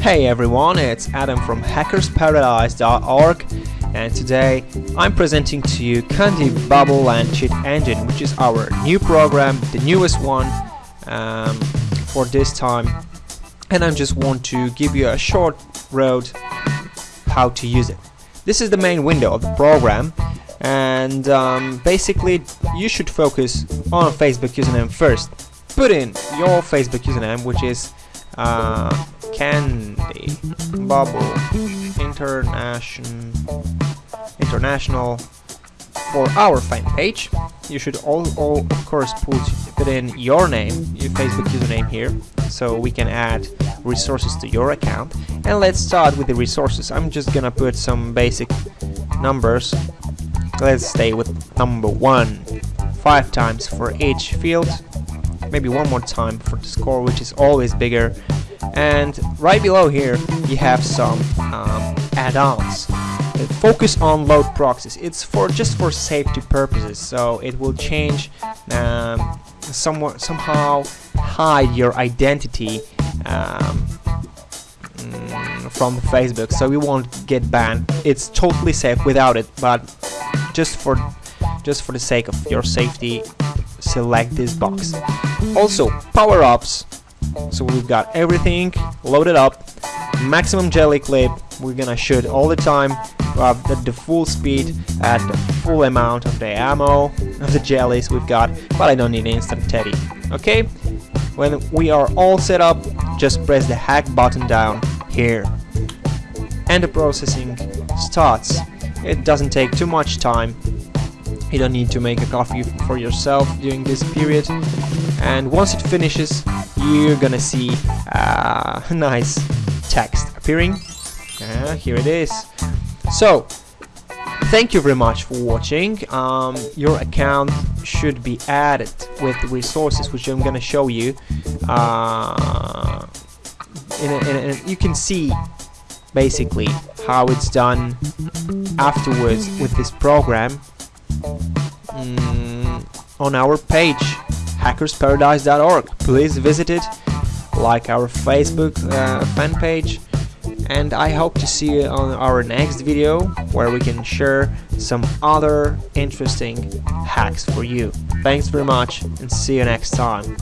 Hey everyone, it's Adam from hackersparadise.org and today I'm presenting to you Candy Bubble and Cheat Engine which is our new program, the newest one um, for this time and I just want to give you a short road how to use it. This is the main window of the program and um, basically you should focus on Facebook username first. Put in your Facebook username which is uh, Candy Bubble International International for our fan page. You should all, all of course put, put in your name, your Facebook username here, so we can add resources to your account. And let's start with the resources. I'm just gonna put some basic numbers. Let's stay with number one, five times for each field. Maybe one more time for the score, which is always bigger. And right below here, you have some um, add-ons. Focus on load proxies. It's for just for safety purposes so it will change um, somewhat somehow hide your identity um, mm, from Facebook so we won't get banned. It's totally safe without it but just for just for the sake of your safety select this box. Also power-ups so we've got everything loaded up. Maximum jelly clip. We're gonna shoot all the time. At the full speed at the full amount of the ammo of the jellies we've got but I don't need instant teddy okay? When we are all set up just press the hack button down here. And the processing starts. It doesn't take too much time. You don't need to make a coffee for yourself during this period. And once it finishes you're gonna see uh, nice text appearing. Uh, here it is. So thank you very much for watching. Um, your account should be added with the resources which I'm gonna show you. Uh, in a, in a, you can see basically how it's done afterwards with this program mm, on our page hackersparadise.org please visit it like our Facebook uh, fan page and I hope to see you on our next video where we can share some other interesting hacks for you. Thanks very much and see you next time.